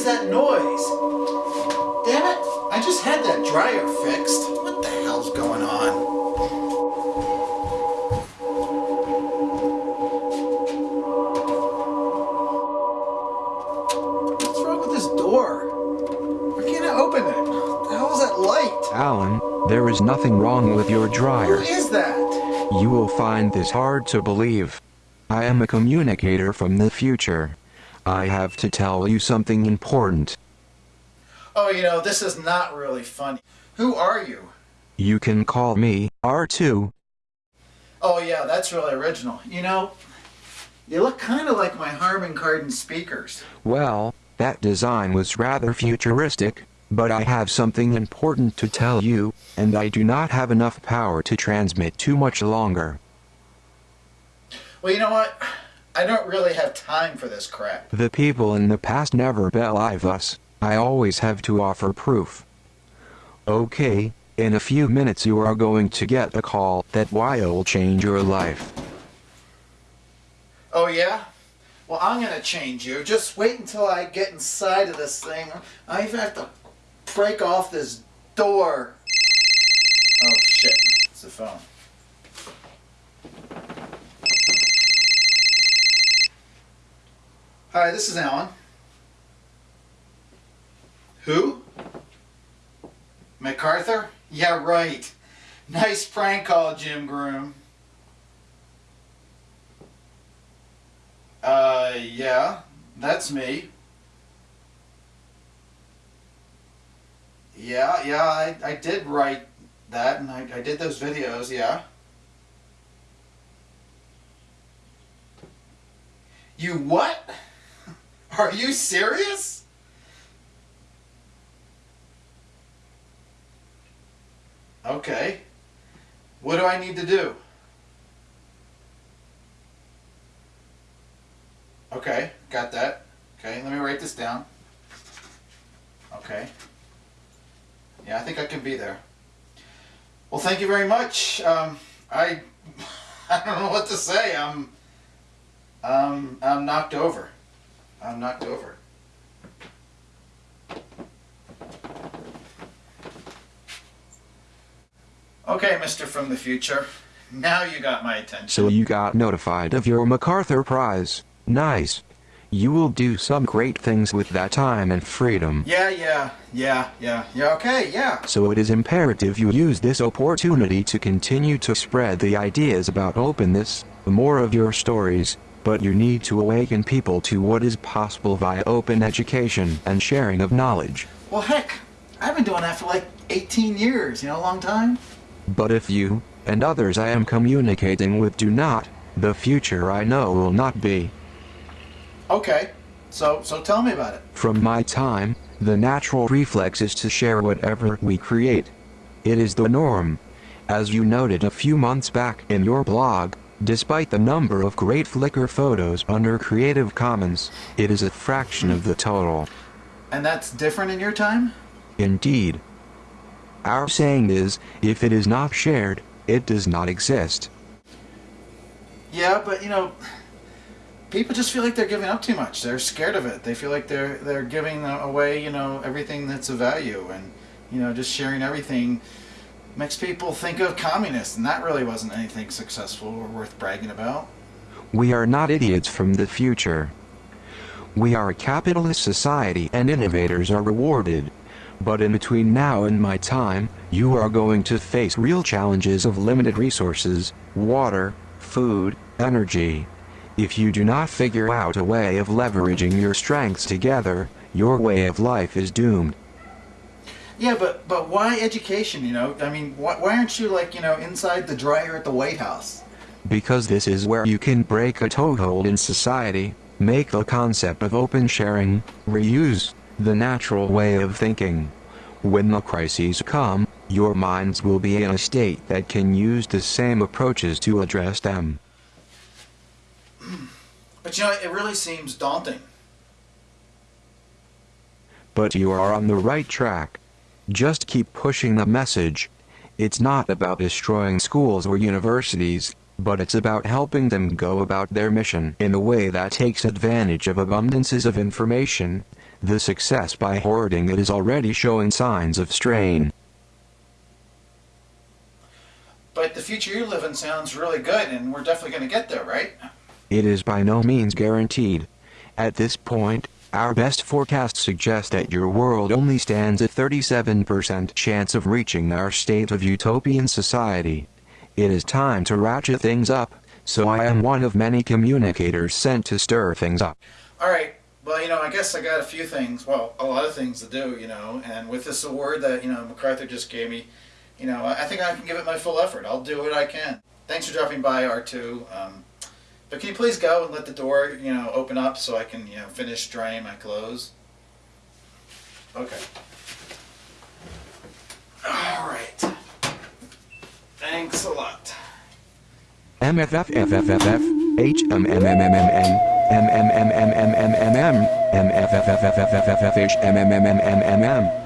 is that noise? Damn it, I just had that dryer fixed. What the hell's going on? What's wrong with this door? Why can't I open it? What the hell is that light? Alan, there is nothing wrong with your dryer. is that? You will find this hard to believe. I am a communicator from the future. I have to tell you something important. Oh, you know, this is not really funny. Who are you? You can call me R2. Oh, yeah, that's really original. You know, you look kind of like my Harman Kardon speakers. Well, that design was rather futuristic, but I have something important to tell you, and I do not have enough power to transmit too much longer. Well, you know what? I don't really have time for this crap. The people in the past never believe us. I always have to offer proof. Okay, in a few minutes you are going to get a call that will change your life. Oh, yeah? Well, I'm going to change you. Just wait until I get inside of this thing. I even have to break off this door. Oh, shit. It's the phone. Hi, this is Alan. Who? MacArthur? Yeah, right. Nice prank call, Jim Groom. Uh, yeah, that's me. Yeah, yeah, I, I did write that and I, I did those videos, yeah. You what? Are you serious? Okay. What do I need to do? Okay, got that. Okay, let me write this down. Okay. Yeah, I think I can be there. Well, thank you very much. Um, I I don't know what to say. I'm um I'm knocked over. I'm knocked over. Okay, Mr. from the future. Now you got my attention. So you got notified of your MacArthur Prize. Nice. You will do some great things with that time and freedom. Yeah, yeah, yeah, yeah, yeah, okay, yeah. So it is imperative you use this opportunity to continue to spread the ideas about openness, more of your stories, but you need to awaken people to what is possible via open education and sharing of knowledge. Well, heck, I've been doing that for like 18 years, you know, a long time. But if you, and others I am communicating with do not, the future I know will not be. Okay, so so tell me about it. From my time, the natural reflex is to share whatever we create. It is the norm. As you noted a few months back in your blog, despite the number of great Flickr photos under Creative Commons, it is a fraction of the total. And that's different in your time? Indeed. Our saying is, if it is not shared, it does not exist. Yeah, but you know, people just feel like they're giving up too much. They're scared of it. They feel like they're they're giving away, you know, everything that's of value, and you know, just sharing everything makes people think of communists, and that really wasn't anything successful or worth bragging about. We are not idiots from the future. We are a capitalist society and innovators are rewarded. But in between now and my time, you are going to face real challenges of limited resources, water, food, energy. If you do not figure out a way of leveraging your strengths together, your way of life is doomed. Yeah, but but why education? You know, I mean, why, why aren't you like you know inside the dryer at the White House? Because this is where you can break a toehold in society, make the concept of open sharing, reuse, the natural way of thinking. When the crises come, your minds will be in a state that can use the same approaches to address them. But you know, it really seems daunting. But you are on the right track. Just keep pushing the message. It's not about destroying schools or universities, but it's about helping them go about their mission in a way that takes advantage of abundances of information, The success by hoarding it is already showing signs of strain. But the future you live in sounds really good, and we're definitely going to get there, right? It is by no means guaranteed. At this point, our best forecasts suggest that your world only stands a 37% chance of reaching our state of utopian society. It is time to ratchet things up, so I am one of many communicators sent to stir things up. All right. Well, you know, I guess I got a few things, well, a lot of things to do, you know, and with this award that, you know, MacArthur just gave me, you know, I I think I can give it my full effort. I'll do what I can. Thanks for dropping by, R2. Um, but can you please go and let the door, you know, open up so I can, you know, finish drying my clothes? Okay. All right. Thanks a lot. MFFFFFF, HMMMMMM, MMMMMMMM, MFFFFFFFH, MMMMMMM.